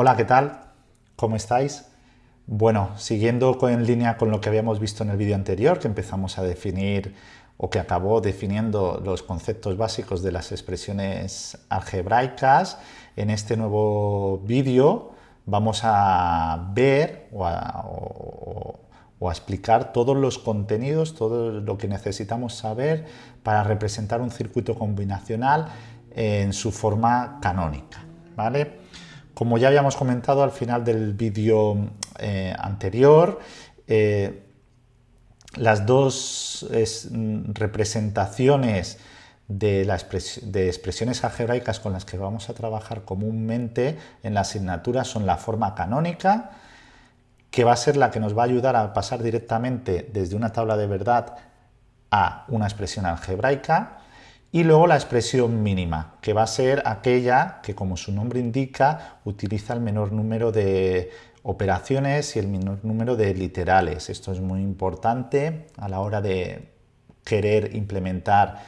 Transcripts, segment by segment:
Hola, ¿qué tal? ¿Cómo estáis? Bueno, siguiendo en línea con lo que habíamos visto en el vídeo anterior, que empezamos a definir o que acabó definiendo los conceptos básicos de las expresiones algebraicas, en este nuevo vídeo vamos a ver o a, o a explicar todos los contenidos, todo lo que necesitamos saber para representar un circuito combinacional en su forma canónica. ¿vale? Como ya habíamos comentado al final del vídeo eh, anterior, eh, las dos representaciones de, de, expresiones algebraicas con las que vamos a trabajar comúnmente en la asignatura son la forma canónica, que va a ser la que nos va a ayudar a pasar directamente desde una tabla de verdad a una expresión algebraica, y luego la expresión mínima, que va a ser aquella que, como su nombre indica, utiliza el menor número de operaciones y el menor número de literales. Esto es muy importante a la hora de querer implementar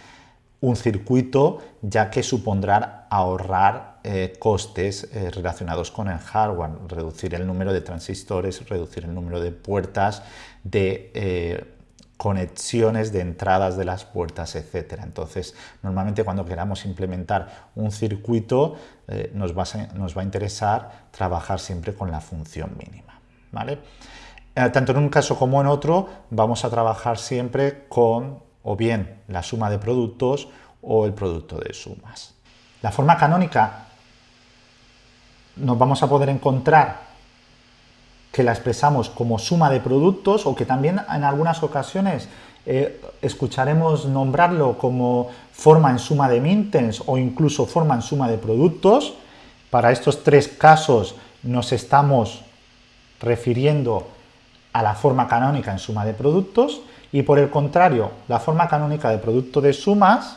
un circuito, ya que supondrá ahorrar eh, costes eh, relacionados con el hardware, reducir el número de transistores, reducir el número de puertas, de eh, conexiones de entradas de las puertas, etcétera. Entonces, normalmente cuando queramos implementar un circuito, eh, nos, va a, interesar trabajar siempre con la función mínima. ¿vale? Eh, tanto en un caso como en otro, vamos a trabajar siempre con o bien la suma de productos o el producto de sumas. La forma canónica nos vamos a poder encontrar que la expresamos como suma de productos o que también en algunas ocasiones eh, escucharemos nombrarlo como forma en suma de mintens o incluso forma en suma de productos. Para estos tres casos nos estamos refiriendo a la forma canónica en suma de productos y por el contrario, la forma canónica de producto de sumas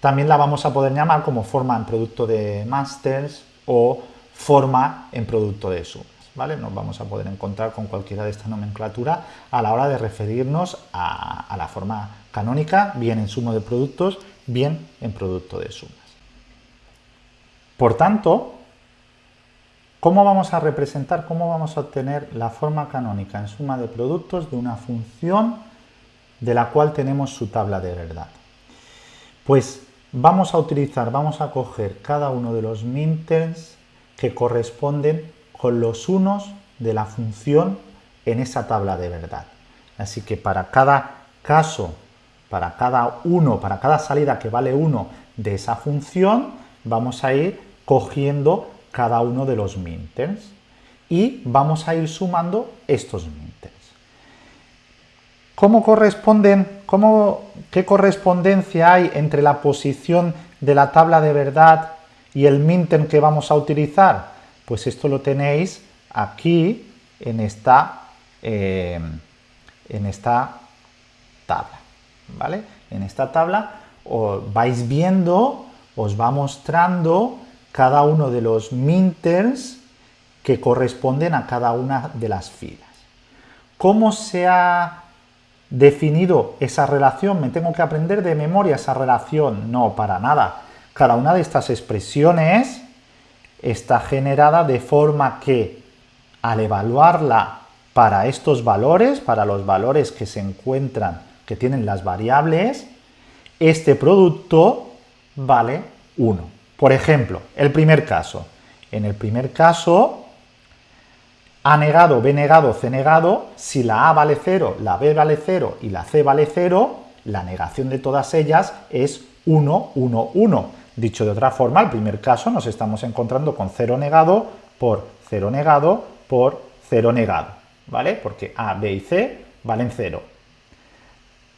también la vamos a poder llamar como forma en producto de masters o forma en producto de sumas. ¿vale? Nos vamos a poder encontrar con cualquiera de esta nomenclatura a la hora de referirnos a, la forma canónica, bien en suma de productos, bien en producto de sumas. Por tanto, ¿cómo vamos a representar, cómo vamos a obtener la forma canónica en suma de productos de una función de la cual tenemos su tabla de verdad? Pues vamos a utilizar, vamos a coger cada uno de los minters que corresponden con los unos de la función en esa tabla de verdad. Así que para cada caso, para cada uno, para cada salida que vale 1 de esa función, vamos a ir cogiendo cada uno de los minters y vamos a ir sumando estos minters. ¿Cómo corresponden, cómo, qué correspondencia hay entre la posición de la tabla de verdad ¿Y el minter que vamos a utilizar? Pues esto lo tenéis aquí en esta, eh, en esta tabla, ¿vale? En esta tabla os vais viendo, os va mostrando cada uno de los minters que corresponden a cada una de las filas. ¿Cómo se ha definido esa relación? ¿Me tengo que aprender de memoria esa relación? No, para nada. Cada una de estas expresiones está generada de forma que al evaluarla para estos valores, para los valores que se encuentran, que tienen las variables, este producto vale 1. Por ejemplo, el primer caso. En el primer caso, A negado, B negado, C negado, si la A vale 0, la B vale 0 y la C vale 0, la negación de todas ellas es 1, 1, 1. Dicho de otra forma, el primer caso nos estamos encontrando con 0 negado por 0 negado por 0 negado, ¿vale? Porque A, B y C valen 0.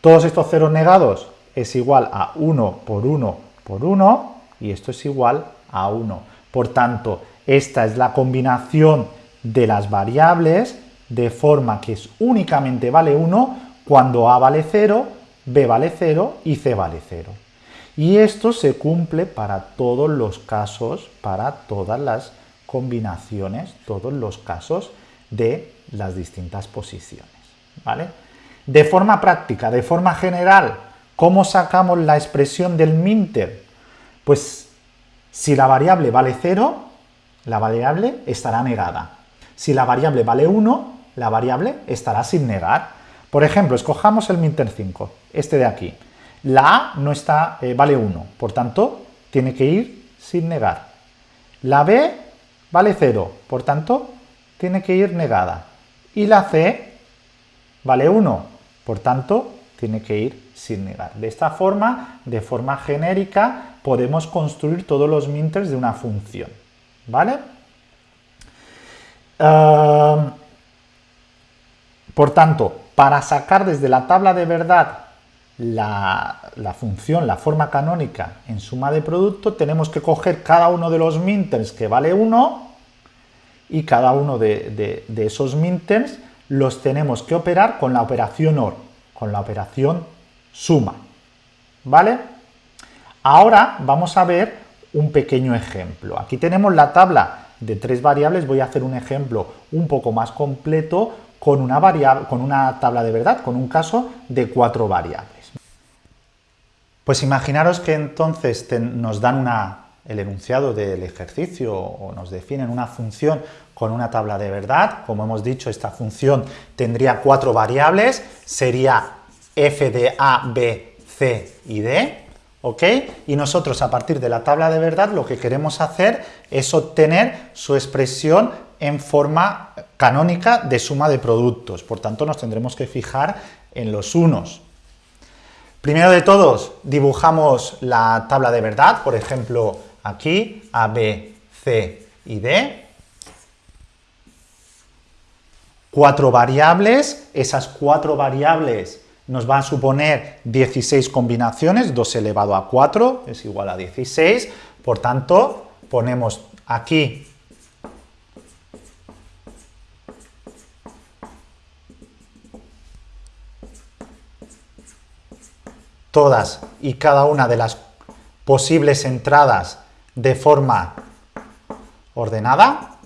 Todos estos ceros negados es igual a 1 por 1 por 1 y esto es igual a 1. Por tanto, esta es la combinación de las variables de forma que es únicamente vale 1 cuando A vale 0, B vale 0 y C vale 0. Y esto se cumple para todos los casos, para todas las combinaciones, todos los casos de las distintas posiciones. ¿vale? De forma práctica, de forma general, ¿cómo sacamos la expresión del minter? Pues si la variable vale 0, la variable estará negada. Si la variable vale 1, la variable estará sin negar. Por ejemplo, escojamos el minter 5, este de aquí. La A no está, eh, vale 1, por tanto, tiene que ir sin negar. La B vale 0, por tanto, tiene que ir negada. Y la C vale 1, por tanto, tiene que ir sin negar. De esta forma, de forma genérica, podemos construir todos los minters de una función. ¿Vale? Por tanto, para sacar desde la tabla de verdad la, función, la forma canónica en suma de producto, tenemos que coger cada uno de los minters que vale 1 y cada uno de, esos minters los tenemos que operar con la operación OR, con la operación suma. ¿Vale? Ahora vamos a ver un pequeño ejemplo. Aquí tenemos la tabla de tres variables, voy a hacer un ejemplo un poco más completo con una, variable, con una tabla de verdad, con un caso de cuatro variables. Pues imaginaros que entonces nos dan una, el enunciado del ejercicio o nos definen una función con una tabla de verdad. Como hemos dicho, esta función tendría cuatro variables, sería f de a, b, c y d. ¿ok? Y nosotros a partir de la tabla de verdad lo que queremos hacer es obtener su expresión en forma canónica de suma de productos, por tanto nos tendremos que fijar en los unos. Primero de todos dibujamos la tabla de verdad, por ejemplo aquí A, B, C y D. Cuatro variables, esas cuatro variables nos va a suponer 16 combinaciones, 2 elevado a 4 es igual a 16, por tanto, ponemos aquí todas y cada una de las posibles entradas de forma ordenada,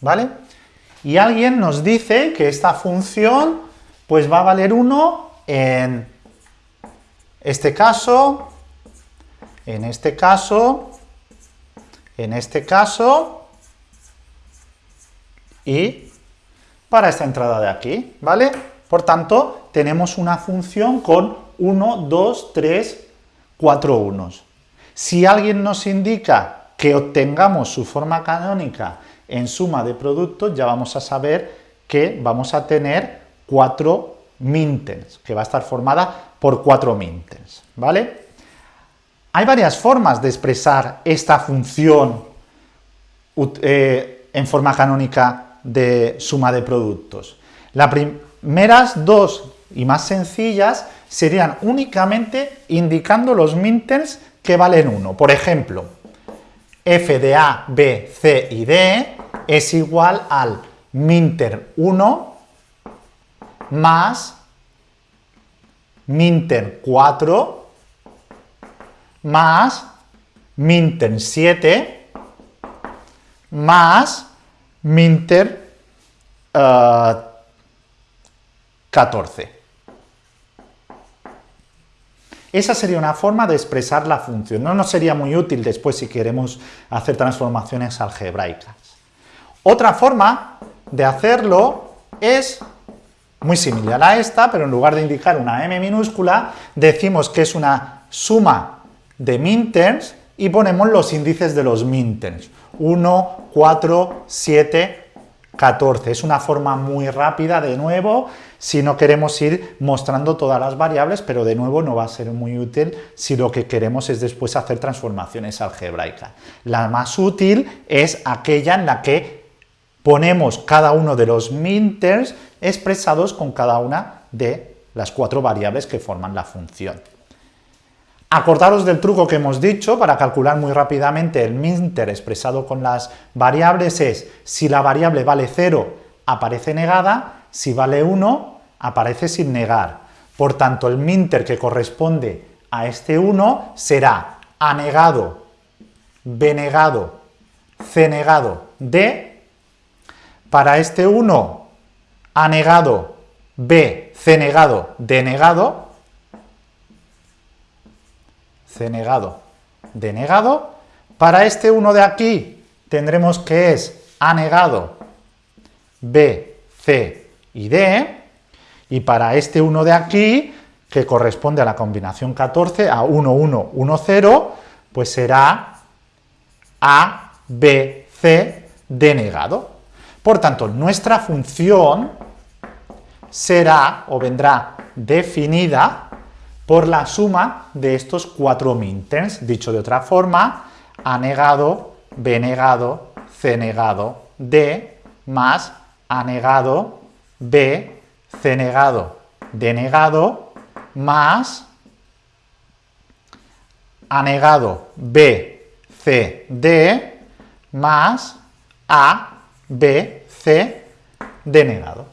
¿vale? Y alguien nos dice que esta función pues va a valer 1 en este caso, en este caso, en este caso y para esta entrada de aquí, ¿vale? Por tanto, tenemos una función con 1, 2, 3, 4 unos. Si alguien nos indica que obtengamos su forma canónica en suma de productos ya vamos a saber que vamos a tener cuatro mintens, que va a estar formada por cuatro mintens, ¿vale? Hay varias formas de expresar esta función eh, en forma canónica de suma de productos. Las primeras dos y más sencillas serían únicamente indicando los mintens que valen 1. Por ejemplo, f de a, b, c y d es igual al minter 1 más minter 4 más minter 7 más minter 14. Eh, Esa sería una forma de expresar la función. No nos sería muy útil después si queremos hacer transformaciones algebraicas. Otra forma de hacerlo es muy similar a esta, pero en lugar de indicar una m minúscula, decimos que es una suma de minterms y ponemos los índices de los minterms. 1, 4, 7, 14. Es una forma muy rápida, de nuevo, si no queremos ir mostrando todas las variables, pero de nuevo no va a ser muy útil si lo que queremos es después hacer transformaciones algebraicas. La más útil es aquella en la que ponemos cada uno de los minters expresados con cada una de las cuatro variables que forman la función. Acordaros del truco que hemos dicho para calcular muy rápidamente el minter expresado con las variables es si la variable vale 0 aparece negada, si vale 1 aparece sin negar. Por tanto, el minter que corresponde a este 1 será A negado, B negado, C negado, D. Para este 1, A negado, B, C negado, D negado, C negado, D negado. Para este 1 de aquí tendremos que es A negado, B, C y. Y para este 1 de aquí, que corresponde a la combinación 14, a 1, 1, 1, 0, pues será A, B, C denegado. Por tanto, nuestra función será o vendrá definida por la suma de estos cuatro minterms. Dicho de otra forma, A negado, B negado, C negado, D, más A negado, B, C negado, D negado, más A negado, B, C, D, más A, B, C, D negado.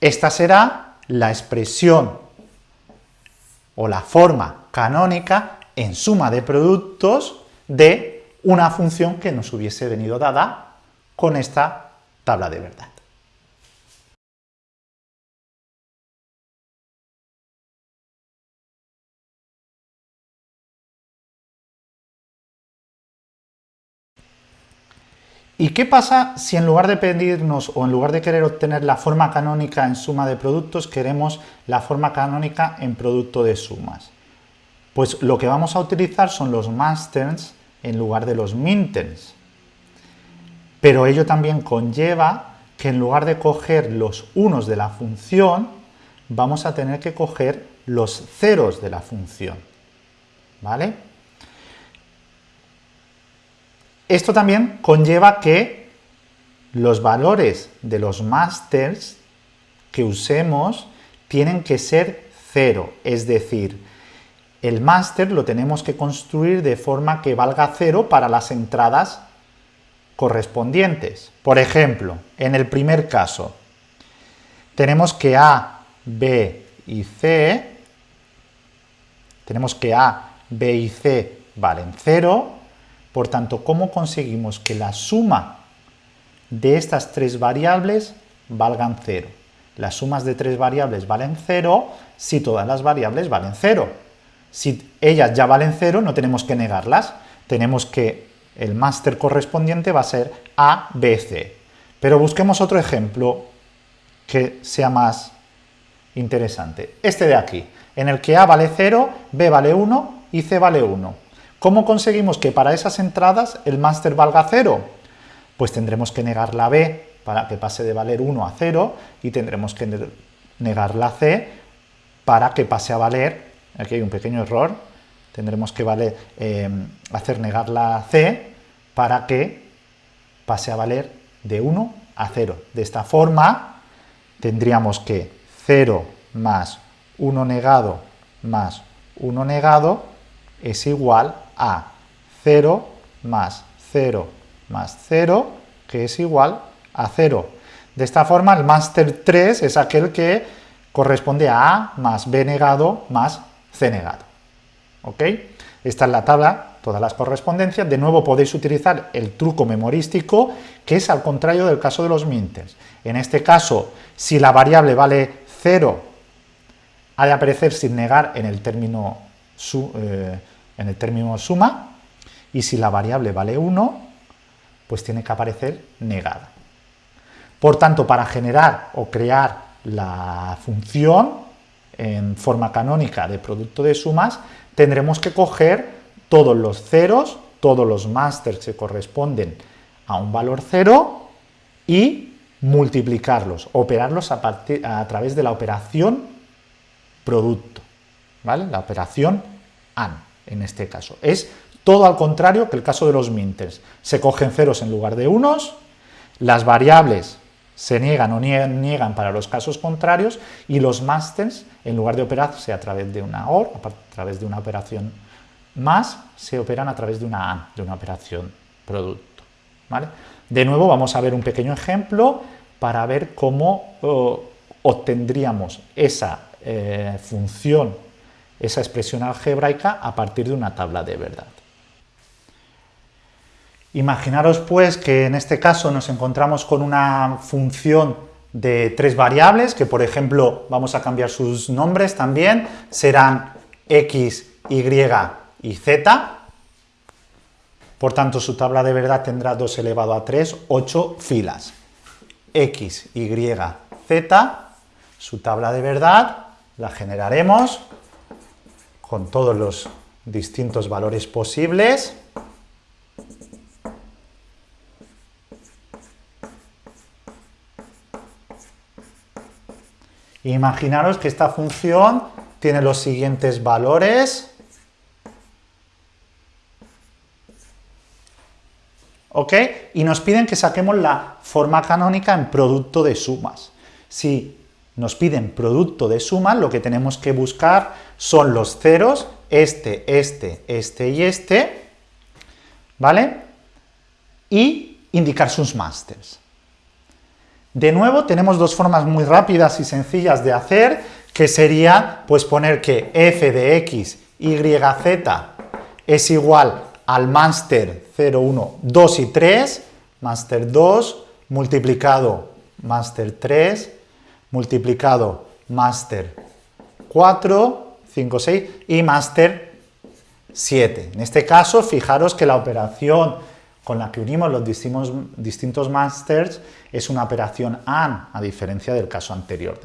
Esta será la expresión o la forma canónica en suma de productos de una función que nos hubiese venido dada con esta tabla de verdad. ¿Y qué pasa si en lugar de pedirnos o en lugar de querer obtener la forma canónica en suma de productos, queremos la forma canónica en producto de sumas? Pues lo que vamos a utilizar son los masters en lugar de los minters. Pero ello también conlleva que en lugar de coger los unos de la función, vamos a tener que coger los ceros de la función. ¿Vale? Esto también conlleva que los valores de los masters que usemos tienen que ser cero, es decir, el máster lo tenemos que construir de forma que valga cero para las entradas correspondientes. Por ejemplo, en el primer caso, tenemos que A, B y C, tenemos que A, B y C valen cero, por tanto, ¿cómo conseguimos que la suma de estas tres variables valgan cero? Las sumas de tres variables valen cero si todas las variables valen cero. Si ellas ya valen cero, no tenemos que negarlas. Tenemos que el máster correspondiente va a ser A, B, C. Pero busquemos otro ejemplo que sea más interesante. Este de aquí, en el que A vale 0, B vale 1 y C vale 1. ¿Cómo conseguimos que para esas entradas el máster valga 0? Pues tendremos que negar la B para que pase de valer 1 a 0 y tendremos que negar la C para que pase a valer, aquí hay un pequeño error, tendremos que em, hacer negar la C para que pase a valer de 1 a 0. De esta forma tendríamos que 0 más 1 negado más 1 negado es igual a 0 más 0 más 0, que es igual a 0. De esta forma, el máster 3 es aquel que corresponde a A más B negado más C negado. ¿Ok? Esta es la tabla, todas las correspondencias. De nuevo podéis utilizar el truco memorístico, que es al contrario del caso de los minters. En este caso, si la variable vale 0, ha de aparecer sin negar en el término eh, en el término suma, y si la variable vale 1, pues tiene que aparecer negada. Por tanto, para generar o crear la función en forma canónica de producto de sumas, tendremos que coger todos los ceros, todos los masters que corresponden a un valor cero y multiplicarlos, operarlos a, a través de la operación producto, ¿vale? La operación AND en este caso. Es todo al contrario que el caso de los minters. Se cogen ceros en lugar de unos, las variables se niegan o niegan para los casos contrarios y los masters, en lugar de operarse a través de una OR, a través de una operación más, se operan a través de una AND, de una operación producto. ¿vale? De nuevo vamos a ver un pequeño ejemplo para ver cómo obtendríamos esa eh, función esa expresión algebraica a partir de una tabla de verdad. Imaginaros pues que en este caso nos encontramos con una función de tres variables, que por ejemplo vamos a cambiar sus nombres también, serán x, y y z, por tanto su tabla de verdad tendrá 2 elevado a 3, 8 filas. x, y, z, su tabla de verdad la generaremos con todos los distintos valores posibles, Imaginaros que esta función tiene los siguientes valores. ¿Ok? Y nos piden que saquemos la forma canónica en producto de sumas. Si nos piden producto de sumas, lo que tenemos que buscar son los ceros, este, este, este y este, ¿vale? Y indicar sus másters. De nuevo, tenemos dos formas muy rápidas y sencillas de hacer, que sería pues poner que f de x, y, z es igual al máster 0, 1, 2 y 3, máster 2 multiplicado máster 3, multiplicado máster 4, 5, 6 y máster 7. En este caso, fijaros que la operación con la que unimos los distintos, distintos masters es una operación AND, a diferencia del caso anterior,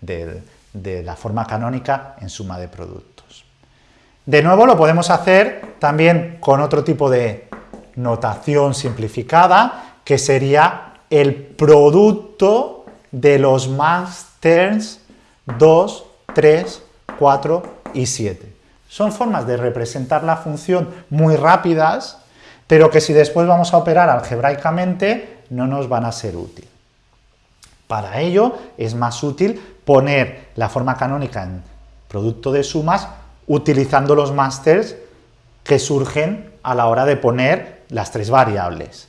de, la forma canónica en suma de productos. De nuevo lo podemos hacer también con otro tipo de notación simplificada, que sería el producto de los masters 2, 3, 4 y 7. Son formas de representar la función muy rápidas, pero que si después vamos a operar algebraicamente no nos van a ser útil. Para ello es más útil poner la forma canónica en producto de sumas utilizando los masters que surgen a la hora de poner las tres variables.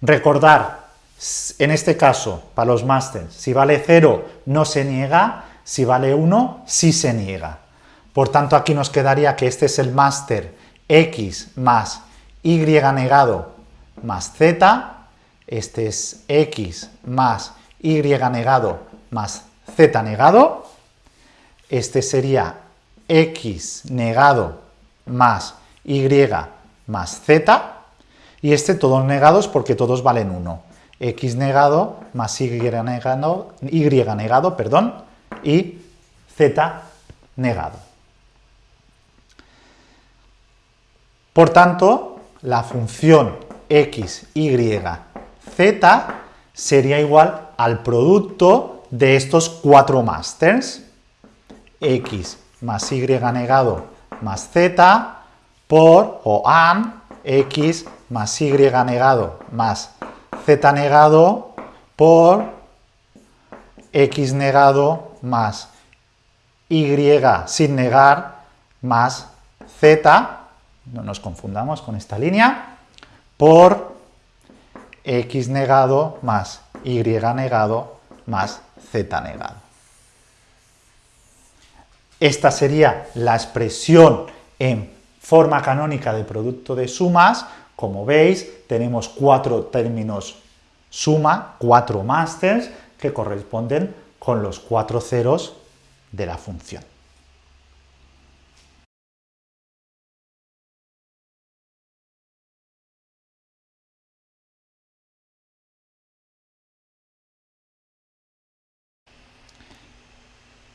Recordar, en este caso, para los masters, si vale 0 no se niega, si vale 1 sí se niega. Por tanto, aquí nos quedaría que este es el máster x más y negado más z, este es x más y negado más z negado, este sería x negado más y más z, y este todos negados porque todos valen 1. X negado más y negado, y negado perdón, y z negado. Por tanto, la función x, y, z sería igual al producto de estos cuatro masters, x más y negado más z por, o an, x más y negado más z negado por x negado más y sin negar más z no nos confundamos con esta línea, por x negado más y negado más z negado. Esta sería la expresión en forma canónica de producto de sumas. Como veis, tenemos cuatro términos suma, cuatro masters, que corresponden con los cuatro ceros de la función.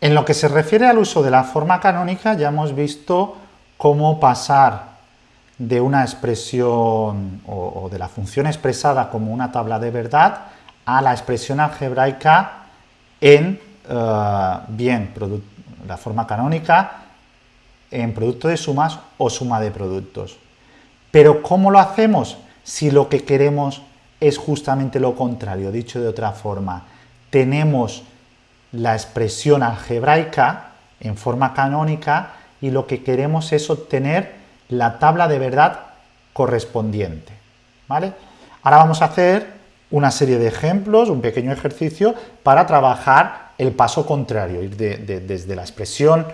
En lo que se refiere al uso de la forma canónica, ya hemos visto cómo pasar de una expresión o, de la función expresada como una tabla de verdad a la expresión algebraica en eh, bien la forma canónica en producto de sumas o suma de productos. Pero ¿cómo lo hacemos si lo que queremos es justamente lo contrario? Dicho de otra forma, tenemos la expresión algebraica en forma canónica y lo que queremos es obtener la tabla de verdad correspondiente. ¿vale? Ahora vamos a hacer una serie de ejemplos, un pequeño ejercicio para trabajar el paso contrario, ir desde la expresión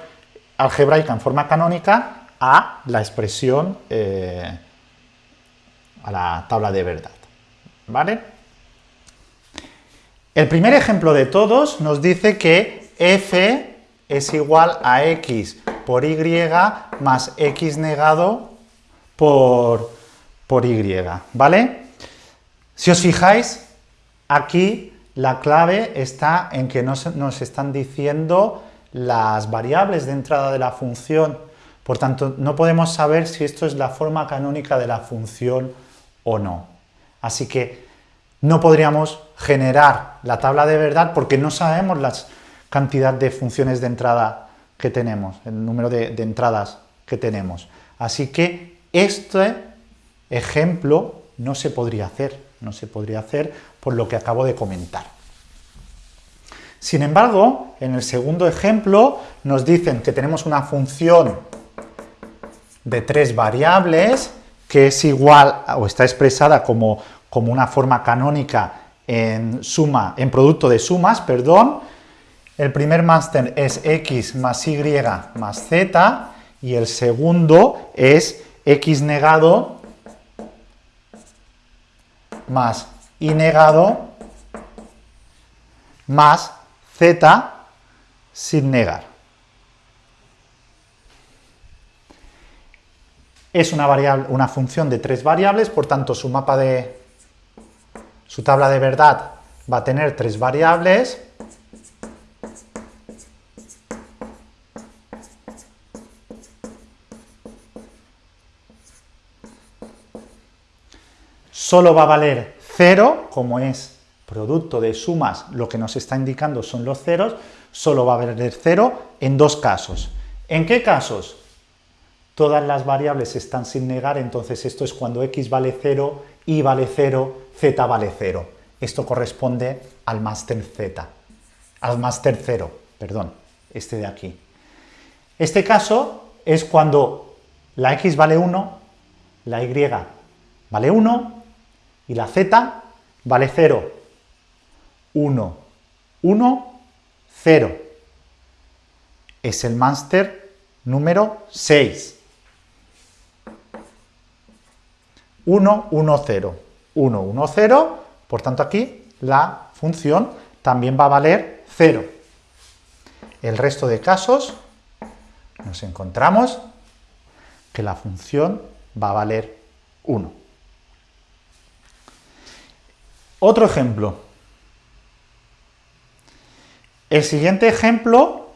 algebraica en forma canónica a la expresión, eh, a la tabla de verdad. ¿Vale? El primer ejemplo de todos nos dice que f es igual a x por y más x negado por, por y, ¿vale? Si os fijáis, aquí la clave está en que nos, nos están diciendo las variables de entrada de la función, por tanto, no podemos saber si esto es la forma canónica de la función o no. Así que no podríamos generar la tabla de verdad porque no sabemos la cantidad de funciones de entrada que tenemos, el número de, de entradas que tenemos. Así que este ejemplo no se podría hacer, no se podría hacer por lo que acabo de comentar. Sin embargo, en el segundo ejemplo nos dicen que tenemos una función de tres variables que es igual o está expresada como, como una forma canónica en suma, en producto de sumas, perdón. El primer máster es x más y más z y el segundo es x negado más y negado más z sin negar. Es una, variable, una función de tres variables, por tanto su mapa de su tabla de verdad va a tener tres variables. Solo va a valer 0, como es producto de sumas, lo que nos está indicando son los ceros, solo va a valer 0 en dos casos. ¿En qué casos? Todas las variables están sin negar, entonces esto es cuando x vale 0, y vale 0, z vale 0. Esto corresponde al máster z, al máster 0, perdón, este de aquí. Este caso es cuando la x vale 1, la y vale 1 y la z vale 0. 1, 1, 0. Es el máster número 6. 1, 1, 0. 1, 1, 0, por tanto aquí la función también va a valer 0. El resto de casos nos encontramos que la función va a valer 1. Otro ejemplo. El siguiente ejemplo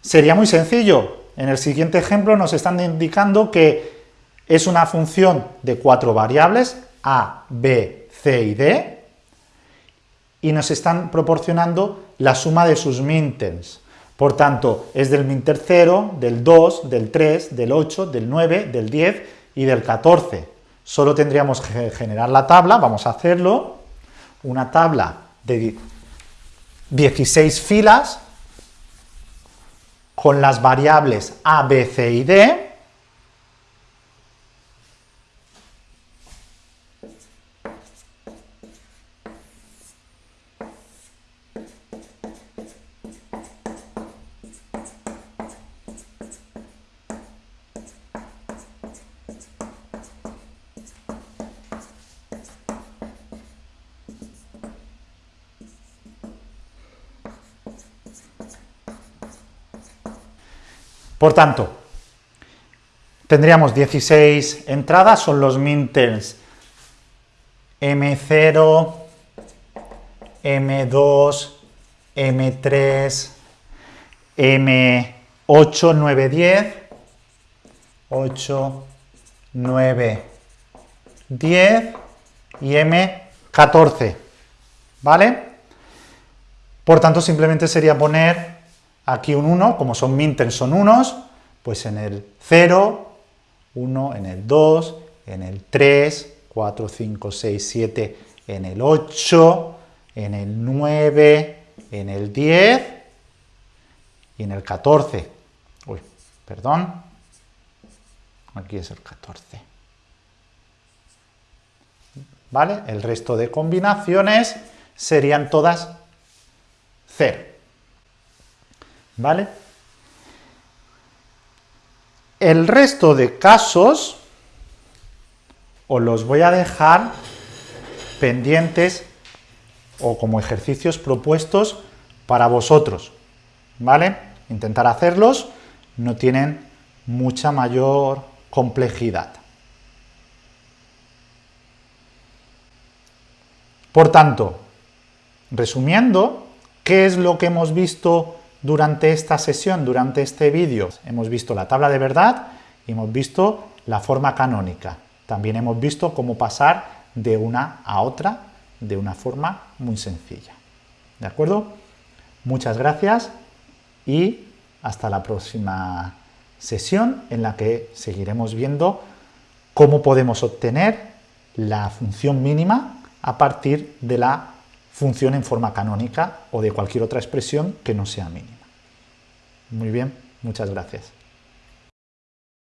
sería muy sencillo. En el siguiente ejemplo nos están indicando que es una función de cuatro variables, a, b, c y d, y nos están proporcionando la suma de sus minterms. Por tanto, es del minter 0, del 2, del 3, del 8, del 9, del 10 y del 14. Solo tendríamos que generar la tabla, vamos a hacerlo, una tabla de 16 filas con las variables a, b, c y d, Por tanto, tendríamos 16 entradas, son los minterms M0, M2, M3, M8, 9, 10, 8, 9, 10 y M14, ¿vale? Por tanto, simplemente sería poner aquí un 1, como son minterms son unos, pues en el 0, 1, en el 2, en el 3, 4, 5, 6, 7, en el 8, en el 9, en el 10 y en el 14. Uy, perdón, aquí es el 14. ¿Vale? El resto de combinaciones serían todas 0. ¿Vale? El resto de casos os los voy a dejar pendientes o como ejercicios propuestos para vosotros, ¿vale? Intentar hacerlos, no tienen mucha mayor complejidad. Por tanto, resumiendo, ¿qué es lo que hemos visto durante esta sesión, durante este vídeo? Hemos visto la tabla de verdad y hemos visto la forma canónica. También hemos visto cómo pasar de una a otra de una forma muy sencilla. ¿De acuerdo? Muchas gracias y hasta la próxima sesión en la que seguiremos viendo cómo podemos obtener la función mínima a partir de la función en forma canónica o de cualquier otra expresión que no sea mínima. Muy bien, muchas gracias.